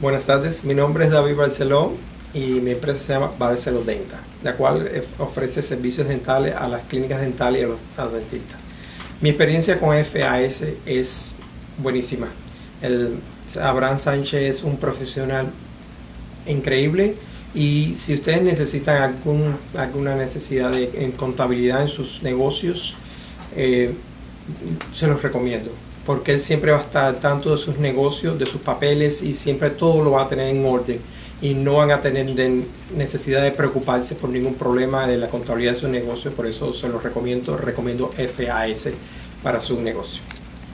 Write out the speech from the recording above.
Buenas tardes, mi nombre es David Barceló y mi empresa se llama Barceló Denta, la cual ofrece servicios dentales a las clínicas dentales y a los, dentistas. Mi experiencia con FAS es buenísima. El Abraham Sánchez es un profesional increíble y si ustedes necesitan alguna necesidad de, en contabilidad en sus negocios, eh, se los recomiendo porque él siempre va a estar tanto de sus negocios, de sus papeles y siempre todo lo va a tener en orden y no van a tener necesidad de preocuparse por ningún problema de la contabilidad de su negocio, por eso se los recomiendo, recomiendo FAS para su negocio.